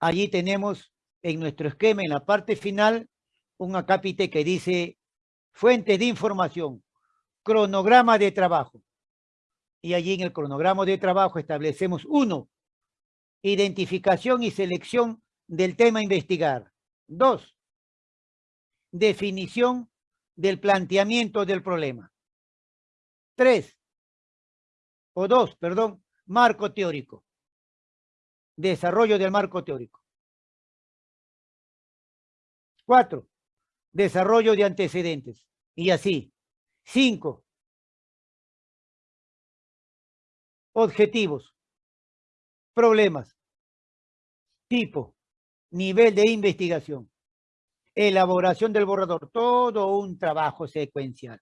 allí tenemos en nuestro esquema, en la parte final, un acápite que dice fuentes de información, cronograma de trabajo. Y allí en el cronograma de trabajo establecemos uno, identificación y selección del tema a investigar. Dos, definición del planteamiento del problema. Tres, o dos, perdón, marco teórico. Desarrollo del marco teórico. Cuatro, desarrollo de antecedentes. Y así. Cinco, objetivos, problemas, tipo, nivel de investigación, elaboración del borrador, todo un trabajo secuencial.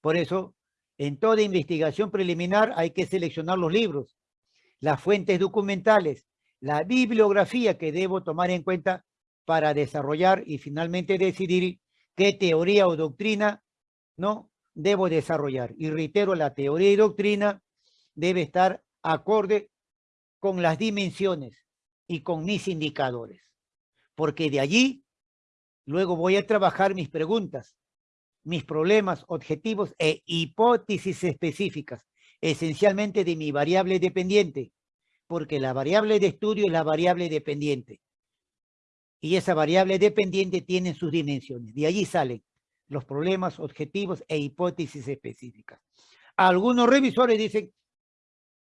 Por eso, en toda investigación preliminar hay que seleccionar los libros, las fuentes documentales, la bibliografía que debo tomar en cuenta para desarrollar y finalmente decidir qué teoría o doctrina no debo desarrollar. Y reitero, la teoría y doctrina debe estar acorde con las dimensiones y con mis indicadores. Porque de allí luego voy a trabajar mis preguntas, mis problemas, objetivos e hipótesis específicas, esencialmente de mi variable dependiente, porque la variable de estudio es la variable dependiente y esa variable dependiente tiene sus dimensiones. De allí salen los problemas, objetivos e hipótesis específicas. Algunos revisores dicen,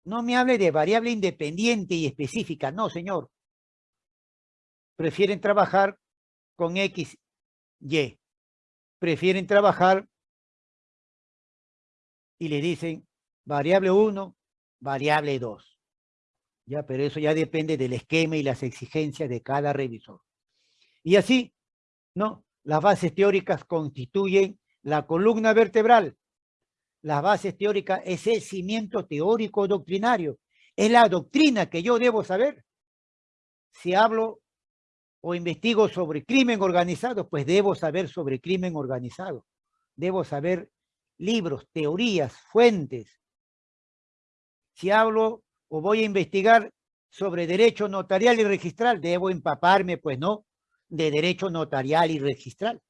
no me hable de variable independiente y específica. No, señor. Prefieren trabajar con X, Y. Prefieren trabajar y le dicen variable 1, variable 2. Ya, pero eso ya depende del esquema y las exigencias de cada revisor. Y así, ¿no? Las bases teóricas constituyen la columna vertebral. Las bases teóricas es el cimiento teórico doctrinario. Es la doctrina que yo debo saber. Si hablo o investigo sobre crimen organizado, pues debo saber sobre crimen organizado. Debo saber libros, teorías, fuentes. Si hablo o voy a investigar sobre derecho notarial y registral, debo empaparme, pues no, de derecho notarial y registral.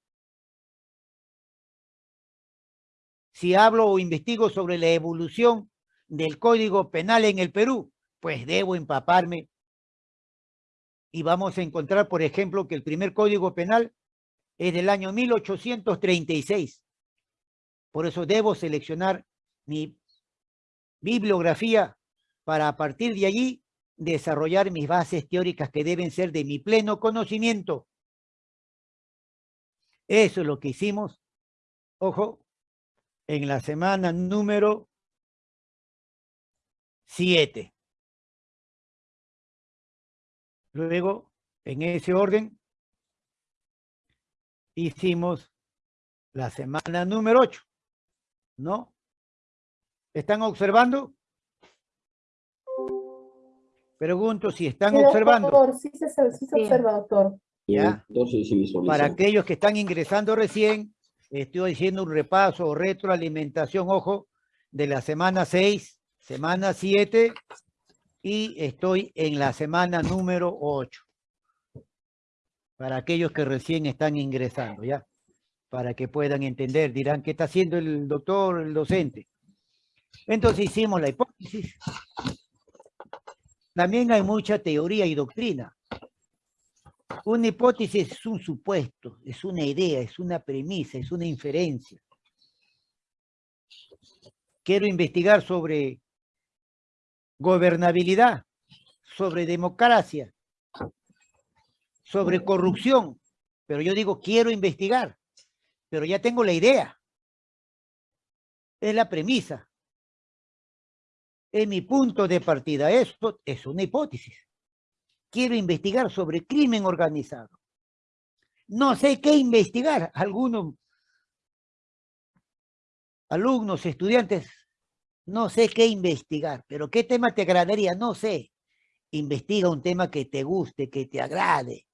Si hablo o investigo sobre la evolución del Código Penal en el Perú, pues debo empaparme. Y vamos a encontrar, por ejemplo, que el primer Código Penal es del año 1836. Por eso debo seleccionar mi bibliografía para a partir de allí desarrollar mis bases teóricas que deben ser de mi pleno conocimiento. Eso es lo que hicimos, ojo, en la semana número 7. Luego, en ese orden, hicimos la semana número 8, ¿no? ¿Están observando? Pregunto si están observando. Doctor, sí se, sí se observa, doctor. ¿Ya? Para aquellos que están ingresando recién, estoy haciendo un repaso o retroalimentación, ojo, de la semana 6, semana 7 y estoy en la semana número 8. Para aquellos que recién están ingresando, ¿ya? Para que puedan entender, dirán, ¿qué está haciendo el doctor, el docente? Entonces hicimos la hipótesis, también hay mucha teoría y doctrina. Una hipótesis es un supuesto, es una idea, es una premisa, es una inferencia. Quiero investigar sobre gobernabilidad, sobre democracia, sobre corrupción, pero yo digo, quiero investigar, pero ya tengo la idea. Es la premisa es mi punto de partida. Esto es una hipótesis. Quiero investigar sobre crimen organizado. No sé qué investigar. Algunos alumnos, estudiantes, no sé qué investigar. Pero ¿qué tema te agradaría? No sé. Investiga un tema que te guste, que te agrade.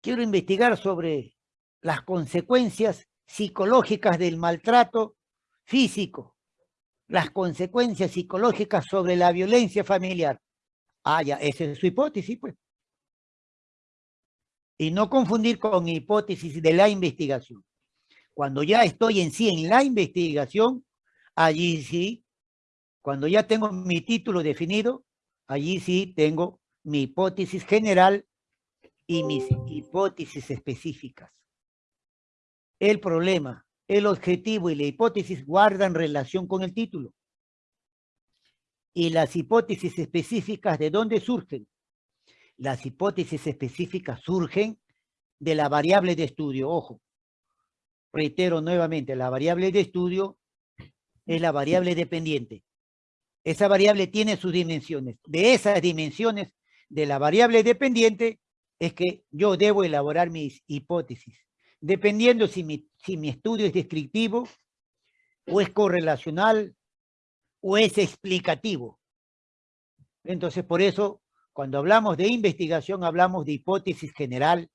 Quiero investigar sobre las consecuencias psicológicas del maltrato físico las consecuencias psicológicas sobre la violencia familiar. Ah, ya, esa es su hipótesis, pues. Y no confundir con hipótesis de la investigación. Cuando ya estoy en sí en la investigación, allí sí, cuando ya tengo mi título definido, allí sí tengo mi hipótesis general y mis hipótesis específicas. El problema, el objetivo y la hipótesis guardan relación con el título. Y las hipótesis específicas, ¿de dónde surgen? Las hipótesis específicas surgen de la variable de estudio. Ojo, reitero nuevamente, la variable de estudio es la variable dependiente. Esa variable tiene sus dimensiones. De esas dimensiones de la variable dependiente es que yo debo elaborar mis hipótesis. Dependiendo si mi, estudio es descriptivo o es correlacional o es explicativo. Entonces, por eso, cuando hablamos de investigación, hablamos de hipótesis general,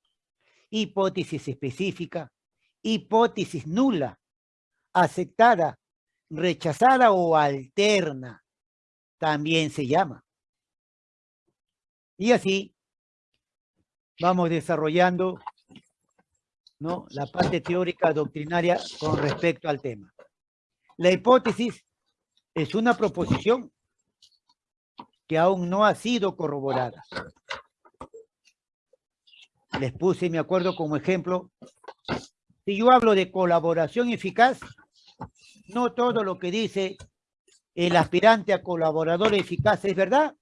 hipótesis específica, hipótesis nula, aceptada, rechazada o alterna, también se llama. Y así vamos desarrollando ¿no? la parte teórica doctrinaria con respecto al tema. La hipótesis es una proposición que aún no ha sido corroborada. Les puse, me acuerdo como ejemplo, si yo hablo de colaboración eficaz, no todo lo que dice el aspirante a colaborador eficaz es verdad.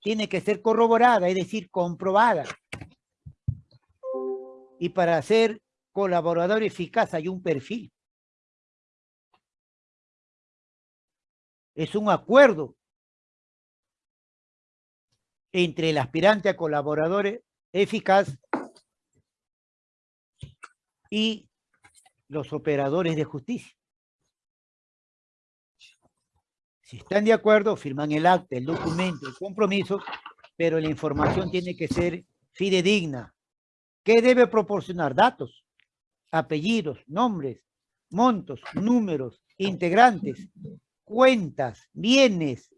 Tiene que ser corroborada, es decir, comprobada. Y para ser colaborador eficaz hay un perfil. Es un acuerdo entre el aspirante a colaborador eficaz y los operadores de justicia. Si están de acuerdo, firman el acta, el documento, el compromiso, pero la información tiene que ser fidedigna. ¿Qué debe proporcionar? Datos, apellidos, nombres, montos, números, integrantes, cuentas, bienes.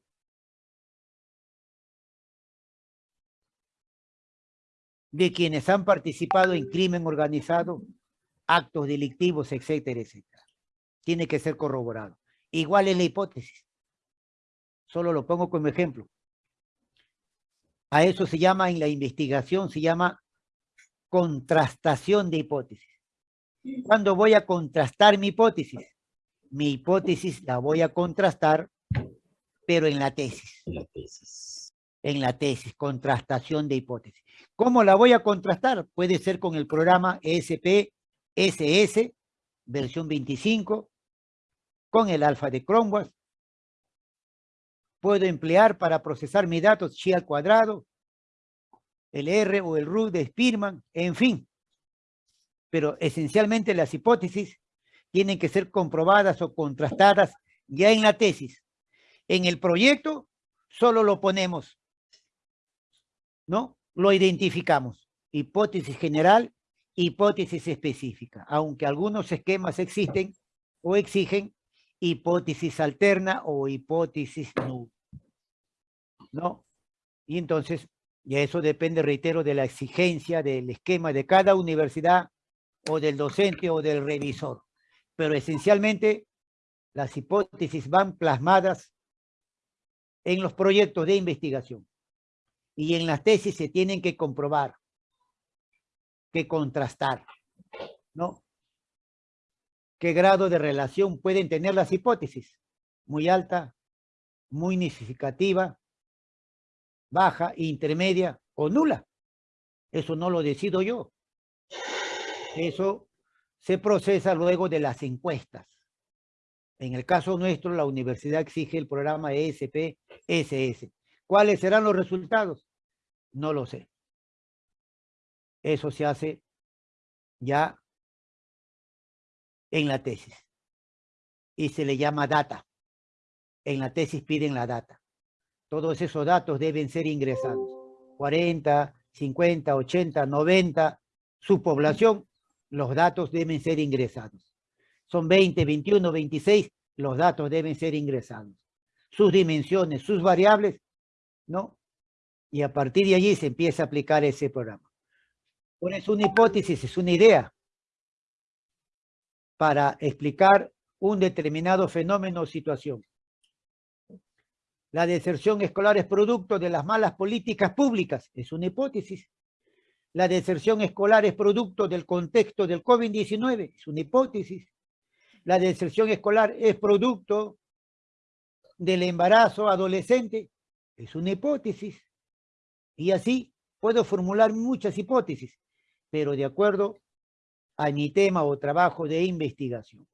de quienes han participado en crimen organizado, actos delictivos, etcétera, etcétera. Tiene que ser corroborado. Igual es la hipótesis. Solo lo pongo como ejemplo. A eso se llama, en la investigación, se llama contrastación de hipótesis. ¿Cuándo voy a contrastar mi hipótesis? Mi hipótesis la voy a contrastar, pero en la tesis. En la tesis. En la tesis, contrastación de hipótesis. ¿Cómo la voy a contrastar? Puede ser con el programa ESP-SS, versión 25, con el alfa de Cronwas, puedo emplear para procesar mis datos chi al cuadrado, el R o el RU de Spearman, en fin. Pero esencialmente las hipótesis tienen que ser comprobadas o contrastadas ya en la tesis. En el proyecto solo lo ponemos, ¿no? Lo identificamos. Hipótesis general, hipótesis específica. Aunque algunos esquemas existen o exigen hipótesis alterna o hipótesis nula. ¿No? Y entonces, y eso depende, reitero, de la exigencia del esquema de cada universidad o del docente o del revisor. Pero esencialmente, las hipótesis van plasmadas en los proyectos de investigación. Y en las tesis se tienen que comprobar, que contrastar, ¿no? qué grado de relación pueden tener las hipótesis. Muy alta, muy significativa, baja, intermedia o nula. Eso no lo decido yo. Eso se procesa luego de las encuestas. En el caso nuestro, la universidad exige el programa ESP-SS. ¿Cuáles serán los resultados? No lo sé. Eso se hace ya en la tesis. Y se le llama data. En la tesis piden la data. Todos esos datos deben ser ingresados. 40, 50, 80, 90, su población, los datos deben ser ingresados. Son 20, 21, 26, los datos deben ser ingresados. Sus dimensiones, sus variables, ¿no? Y a partir de allí se empieza a aplicar ese programa. Por eso una hipótesis es una idea para explicar un determinado fenómeno o situación. La deserción escolar es producto de las malas políticas públicas, es una hipótesis. La deserción escolar es producto del contexto del COVID-19, es una hipótesis. La deserción escolar es producto del embarazo adolescente, es una hipótesis. Y así puedo formular muchas hipótesis, pero de acuerdo a mi tema o trabajo de investigación.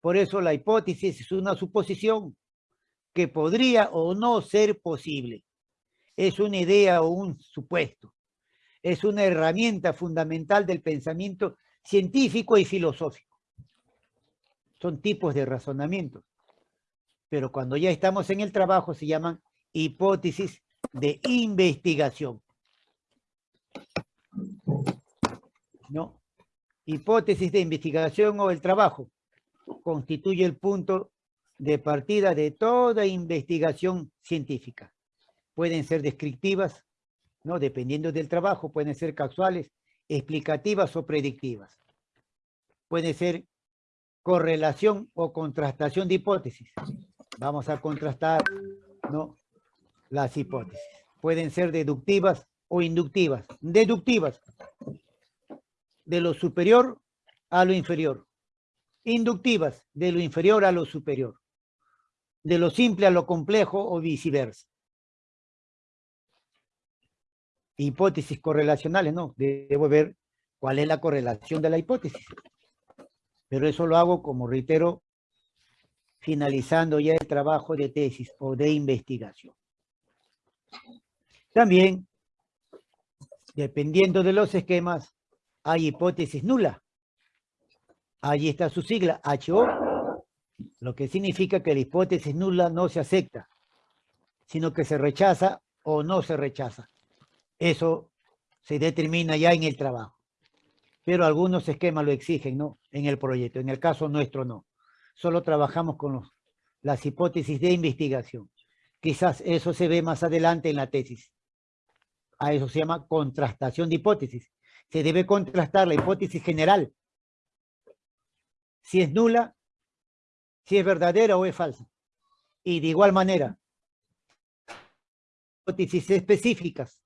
Por eso la hipótesis es una suposición que podría o no ser posible. Es una idea o un supuesto. Es una herramienta fundamental del pensamiento científico y filosófico. Son tipos de razonamiento. Pero cuando ya estamos en el trabajo se llaman hipótesis de investigación. ¿No? Hipótesis de investigación o el trabajo constituye el punto de partida de toda investigación científica. Pueden ser descriptivas, ¿no? dependiendo del trabajo, pueden ser casuales, explicativas o predictivas. Puede ser correlación o contrastación de hipótesis. Vamos a contrastar ¿no? las hipótesis. Pueden ser deductivas o inductivas. Deductivas, de lo superior a lo inferior. Inductivas, de lo inferior a lo superior de lo simple a lo complejo o viceversa. Hipótesis correlacionales, no, debo ver cuál es la correlación de la hipótesis. Pero eso lo hago, como reitero, finalizando ya el trabajo de tesis o de investigación. También, dependiendo de los esquemas, hay hipótesis nula. Allí está su sigla, HO, lo que significa que la hipótesis nula no se acepta, sino que se rechaza o no se rechaza. Eso se determina ya en el trabajo. Pero algunos esquemas lo exigen, ¿no? En el proyecto. En el caso nuestro, no. Solo trabajamos con las hipótesis de investigación. Quizás eso se ve más adelante en la tesis. A eso se llama contrastación de hipótesis. Se debe contrastar la hipótesis general. Si es nula, si es verdadera o es falsa. Y de igual manera, hipótesis específicas,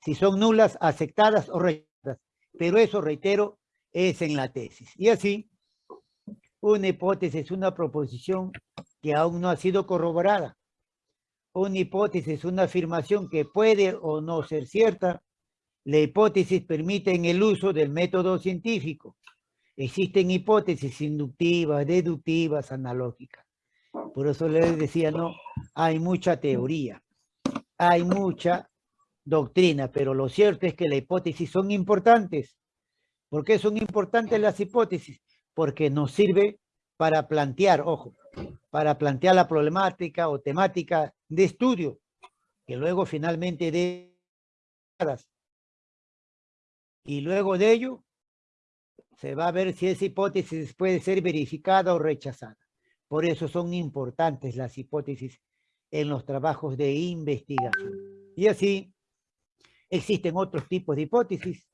si son nulas, aceptadas o rechazadas. Pero eso, reitero, es en la tesis. Y así, una hipótesis es una proposición que aún no ha sido corroborada. Una hipótesis es una afirmación que puede o no ser cierta. La hipótesis permite el uso del método científico. Existen hipótesis inductivas, deductivas, analógicas. Por eso les decía, no, hay mucha teoría, hay mucha doctrina, pero lo cierto es que las hipótesis son importantes. ¿Por qué son importantes las hipótesis? Porque nos sirve para plantear, ojo, para plantear la problemática o temática de estudio, que luego finalmente de y luego de ello se va a ver si esa hipótesis puede ser verificada o rechazada. Por eso son importantes las hipótesis en los trabajos de investigación. Y así existen otros tipos de hipótesis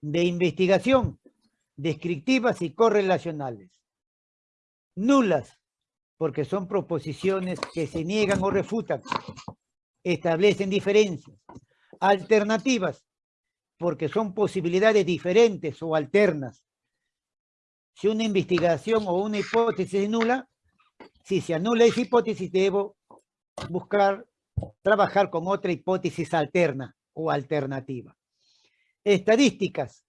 de investigación, descriptivas y correlacionales. Nulas, porque son proposiciones que se niegan o refutan, establecen diferencias. Alternativas, porque son posibilidades diferentes o alternas. Si una investigación o una hipótesis es nula, si se anula esa hipótesis, debo buscar, trabajar con otra hipótesis alterna o alternativa. Estadísticas,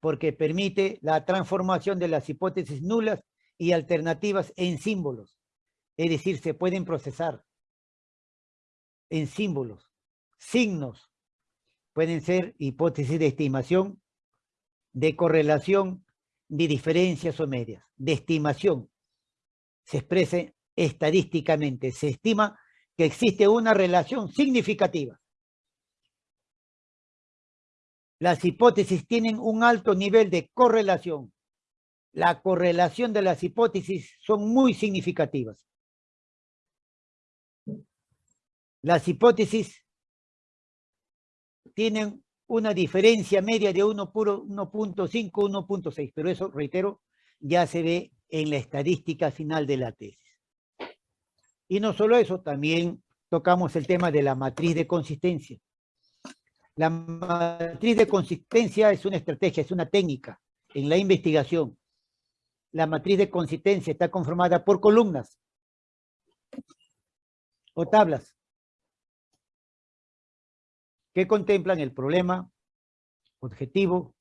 porque permite la transformación de las hipótesis nulas y alternativas en símbolos. Es decir, se pueden procesar en símbolos, signos, pueden ser hipótesis de estimación, de correlación, de diferencias o medias, de estimación. Se expresa estadísticamente, se estima que existe una relación significativa. Las hipótesis tienen un alto nivel de correlación. La correlación de las hipótesis son muy significativas. Las hipótesis tienen una diferencia media de 1.5, 1.6, pero eso, reitero, ya se ve en la estadística final de la tesis. Y no solo eso, también tocamos el tema de la matriz de consistencia. La matriz de consistencia es una estrategia, es una técnica en la investigación. La matriz de consistencia está conformada por columnas o tablas que contemplan el problema, objetivo,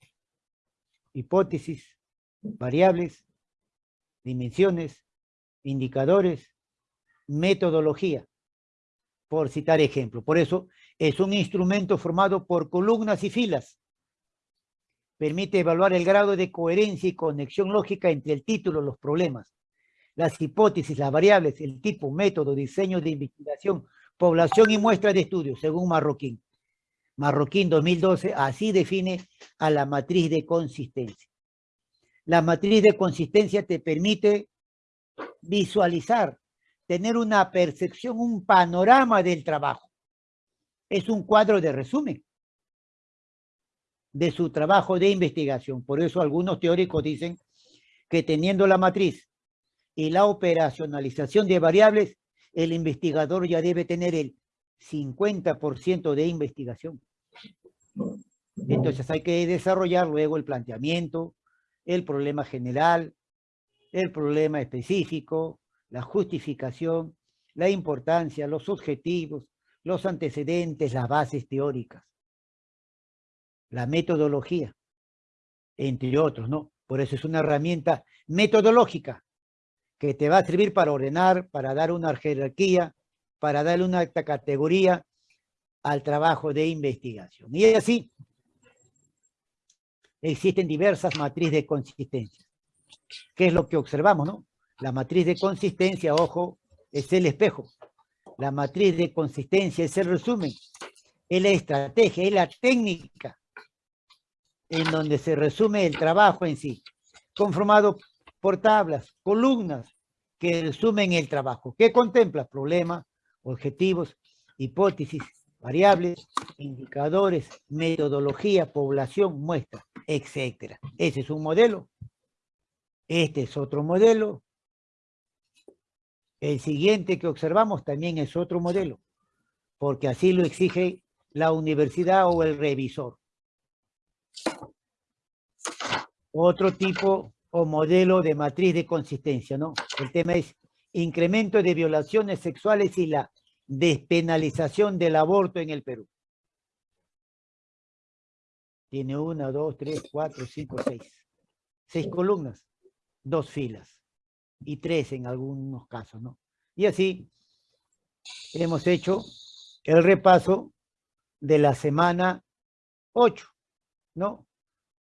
hipótesis, variables, dimensiones, indicadores, metodología, por citar ejemplo. Por eso es un instrumento formado por columnas y filas. Permite evaluar el grado de coherencia y conexión lógica entre el título, los problemas, las hipótesis, las variables, el tipo, método, diseño de investigación, población y muestra de estudio, según Marroquín. Marroquín 2012 así define a la matriz de consistencia. La matriz de consistencia te permite visualizar, tener una percepción, un panorama del trabajo. Es un cuadro de resumen de su trabajo de investigación. Por eso algunos teóricos dicen que teniendo la matriz y la operacionalización de variables, el investigador ya debe tener el 50% de investigación. Entonces hay que desarrollar luego el planteamiento, el problema general, el problema específico, la justificación, la importancia, los objetivos, los antecedentes, las bases teóricas, la metodología, entre otros, ¿no? Por eso es una herramienta metodológica que te va a servir para ordenar, para dar una jerarquía, para darle una categoría al trabajo de investigación. Y así, existen diversas matrices de consistencia. ¿Qué es lo que observamos, no? La matriz de consistencia, ojo, es el espejo. La matriz de consistencia es el resumen, es la estrategia, es la técnica en donde se resume el trabajo en sí, conformado por tablas, columnas que resumen el trabajo. ¿Qué contempla? Problemas, objetivos, hipótesis, variables, indicadores, metodología, población, muestra, etcétera. Ese es un modelo. Este es otro modelo. El siguiente que observamos también es otro modelo, porque así lo exige la universidad o el revisor. Otro tipo o modelo de matriz de consistencia, ¿no? El tema es incremento de violaciones sexuales y la despenalización del aborto en el Perú. Tiene una, dos, tres, cuatro, cinco, seis. Seis columnas, dos filas y tres en algunos casos, ¿no? Y así hemos hecho el repaso de la semana 8, ¿no?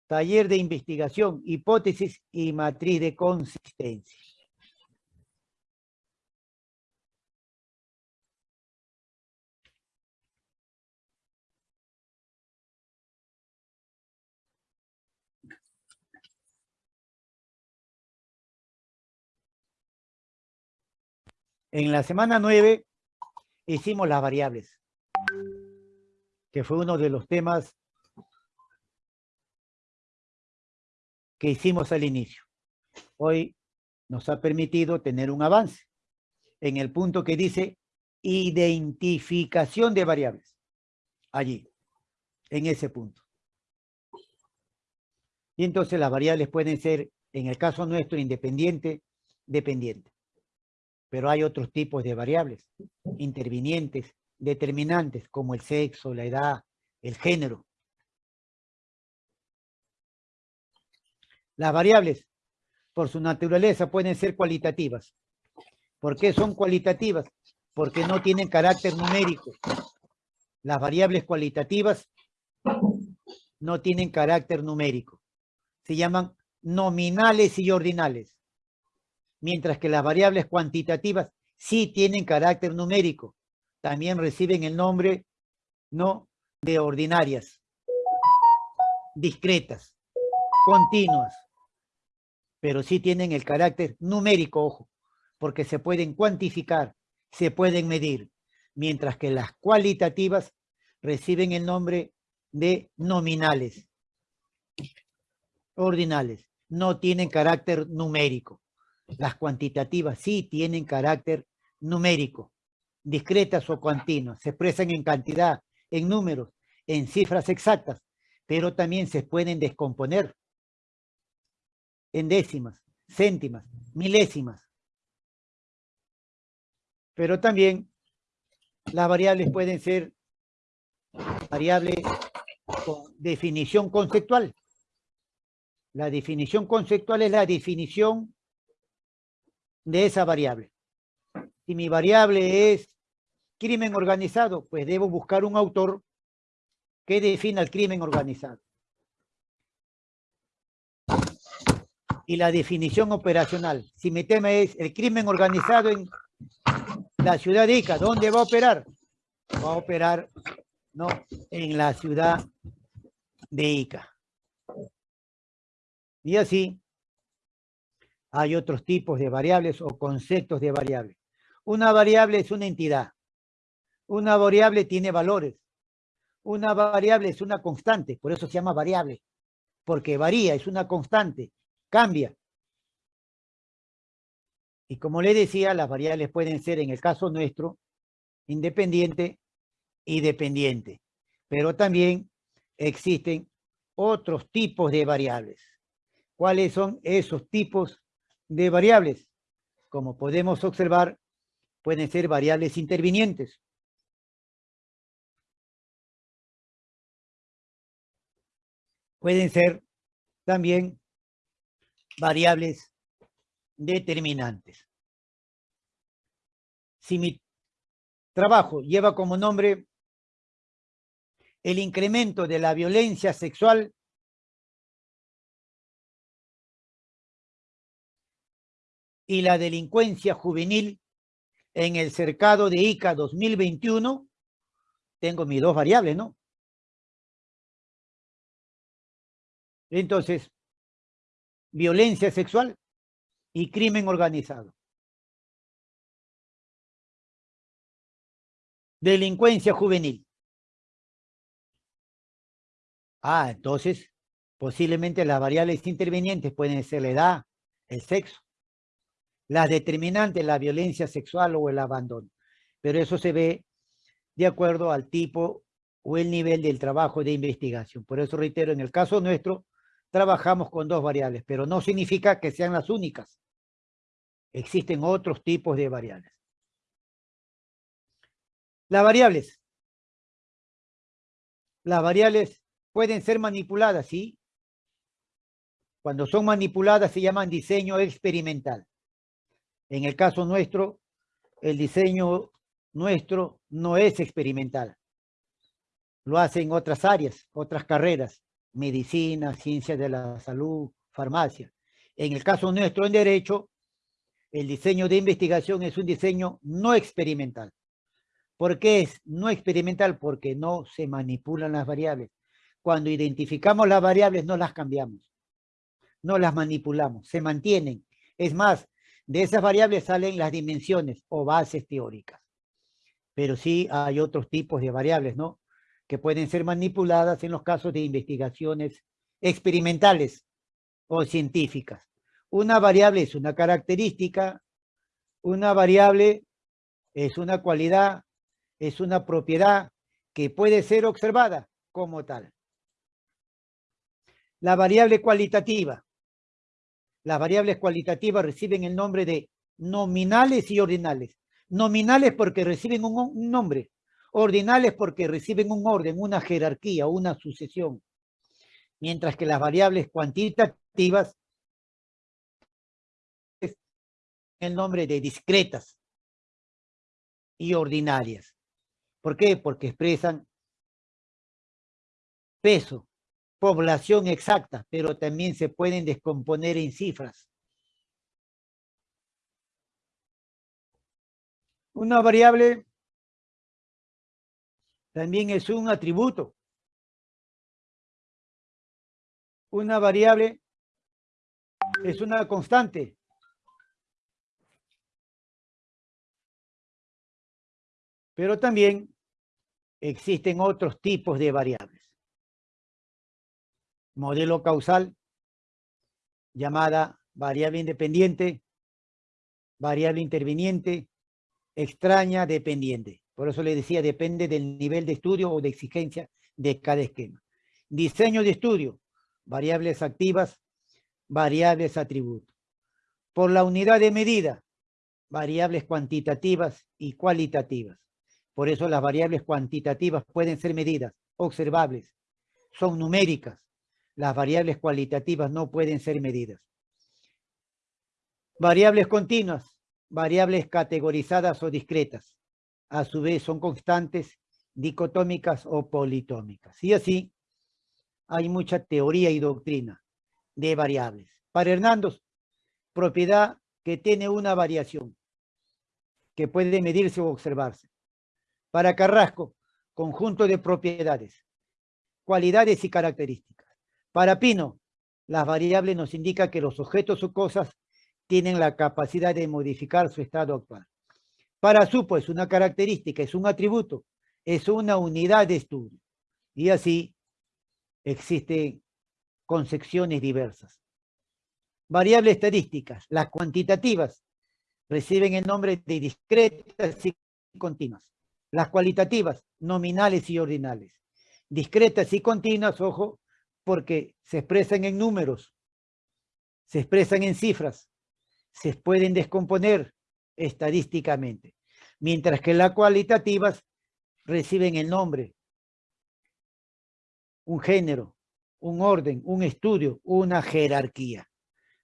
Taller de investigación, hipótesis y matriz de consistencia. En la semana 9 hicimos las variables, que fue uno de los temas que hicimos al inicio. Hoy nos ha permitido tener un avance en el punto que dice identificación de variables. Allí, en ese punto. Y entonces las variables pueden ser, en el caso nuestro, independiente, dependiente pero hay otros tipos de variables, intervinientes, determinantes, como el sexo, la edad, el género. Las variables, por su naturaleza, pueden ser cualitativas. ¿Por qué son cualitativas? Porque no tienen carácter numérico. Las variables cualitativas no tienen carácter numérico. Se llaman nominales y ordinales mientras que las variables cuantitativas sí tienen carácter numérico. También reciben el nombre no de ordinarias, discretas, continuas, pero sí tienen el carácter numérico, ojo, porque se pueden cuantificar, se pueden medir. mientras que las cualitativas reciben el nombre de nominales, ordinales, no tienen carácter numérico. Las cuantitativas sí tienen carácter numérico, discretas o continuas, se expresan en cantidad, en números, en cifras exactas, pero también se pueden descomponer en décimas, céntimas, milésimas. Pero también las variables pueden ser variables con definición conceptual. La definición conceptual es la definición de esa variable. Si mi variable es crimen organizado, pues debo buscar un autor que defina el crimen organizado. Y la definición operacional. Si mi tema es el crimen organizado en la ciudad de Ica, ¿dónde va a operar? Va a operar no, en la ciudad de Ica. Y así hay otros tipos de variables o conceptos de variables. Una variable es una entidad. Una variable tiene valores. Una variable es una constante, por eso se llama variable, porque varía, es una constante, cambia. Y como le decía, las variables pueden ser, en el caso nuestro, independiente y dependiente. Pero también existen otros tipos de variables. ¿Cuáles son esos tipos de variables? Como podemos observar, pueden ser variables intervinientes. Pueden ser también variables determinantes. Si mi trabajo lleva como nombre el incremento de la violencia sexual y la delincuencia juvenil en el cercado de ICA 2021, tengo mis dos variables, ¿no? Entonces, violencia sexual y crimen organizado. Delincuencia juvenil. Ah, entonces, posiblemente las variables intervenientes pueden ser la edad, el sexo. Las determinantes, la violencia sexual o el abandono. Pero eso se ve de acuerdo al tipo o el nivel del trabajo de investigación. Por eso reitero, en el caso nuestro, trabajamos con dos variables, pero no significa que sean las únicas. Existen otros tipos de variables. Las variables. Las variables pueden ser manipuladas, ¿sí? Cuando son manipuladas se llaman diseño experimental. En el caso nuestro, el diseño nuestro no es experimental. Lo hacen otras áreas, otras carreras, medicina, ciencias de la salud, farmacia. En el caso nuestro en derecho, el diseño de investigación es un diseño no experimental. ¿Por qué es no experimental? Porque no se manipulan las variables. Cuando identificamos las variables no las cambiamos, no las manipulamos, se mantienen. Es más, de esas variables salen las dimensiones o bases teóricas. Pero sí hay otros tipos de variables, ¿no? Que pueden ser manipuladas en los casos de investigaciones experimentales o científicas. Una variable es una característica, una variable es una cualidad, es una propiedad que puede ser observada como tal. La variable cualitativa. Las variables cualitativas reciben el nombre de nominales y ordinales. Nominales porque reciben un, nombre. Ordinales porque reciben un orden, una jerarquía, una sucesión. Mientras que las variables cuantitativas el nombre de discretas y ordinarias. ¿Por qué? Porque expresan peso, población exacta, pero también se pueden descomponer en cifras. Una variable también es un atributo. Una variable es una constante. Pero también existen otros tipos de variables. Modelo causal, llamada variable independiente, variable interviniente, extraña, dependiente. Por eso le decía, depende del nivel de estudio o de exigencia de cada esquema. Diseño de estudio, variables activas, variables atributos. Por la unidad de medida, variables cuantitativas y cualitativas. Por eso las variables cuantitativas pueden ser medidas, observables, son numéricas. Las variables cualitativas no pueden ser medidas. Variables continuas, variables categorizadas o discretas. A su vez son constantes, dicotómicas o politómicas. Y así hay mucha teoría y doctrina de variables. Para Hernando, propiedad que tiene una variación que puede medirse o observarse. Para Carrasco, conjunto de propiedades, cualidades y características. Para Pino, las variables nos indican que los objetos o cosas tienen la capacidad de modificar su estado actual. Para Supo es una característica, es un atributo, es una unidad de estudio. Y así existen concepciones diversas. Variables estadísticas, las cuantitativas, reciben el nombre de discretas y continuas. Las cualitativas, nominales y ordinales. Discretas y continuas, ojo, porque se expresan en números, se expresan en cifras, se pueden descomponer estadísticamente, mientras que las cualitativas reciben el nombre, un género, un orden, un estudio, una jerarquía.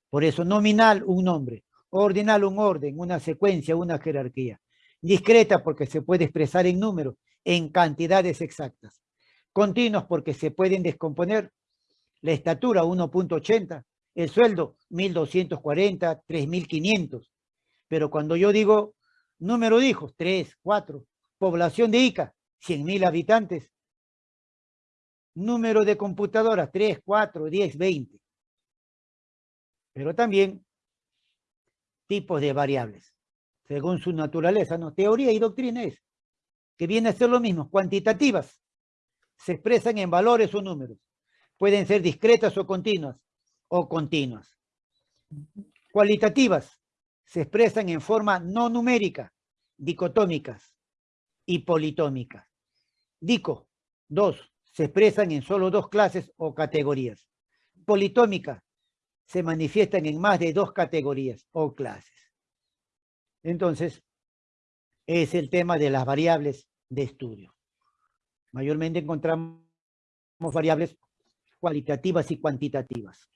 Por eso nominal, un nombre, ordinal, un orden, una secuencia, una jerarquía. Discreta porque se puede expresar en números, en cantidades exactas. Continuos porque se pueden descomponer. La estatura 1.80, el sueldo 1.240, 3.500. Pero cuando yo digo número de hijos, 3, 4, población de Ica, 100.000 habitantes, número de computadoras, 3, 4, 10, 20. Pero también tipos de variables, según su naturaleza, ¿no? Teoría y doctrina es, que viene a ser lo mismo, cuantitativas, se expresan en valores o números, pueden ser discretas o continuas, o continuas. Cualitativas, se expresan en forma no numérica, dicotómicas y politómicas. Dico, dos, se expresan en solo dos clases o categorías. Politómicas, se manifiestan en más de dos categorías o clases. Entonces, es el tema de las variables de estudio. Mayormente encontramos variables cualitativas y cuantitativas.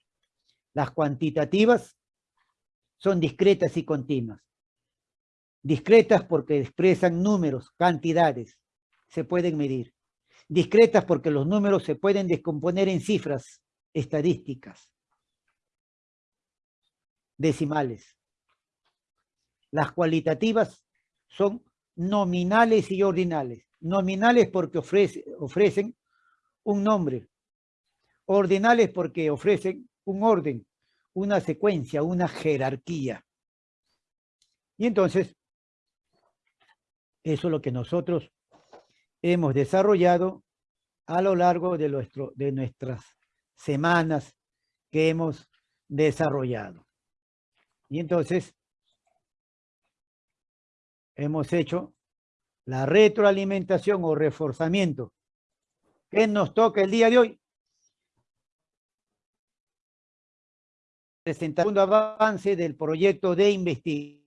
Las cuantitativas son discretas y continuas. Discretas porque expresan números, cantidades, se pueden medir. Discretas porque los números se pueden descomponer en cifras estadísticas, decimales. Las cualitativas son nominales y ordinales. Nominales porque ofrecen un nombre. Ordinales porque ofrecen un orden, una secuencia, una jerarquía. Y entonces, eso es lo que nosotros hemos desarrollado a lo largo de, nuestro, de nuestras semanas que hemos desarrollado. Y entonces, hemos hecho la retroalimentación o reforzamiento. ¿Qué nos toca el día de hoy? Presentar un avance del proyecto de investigación.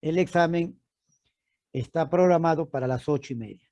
El examen está programado para las ocho y media.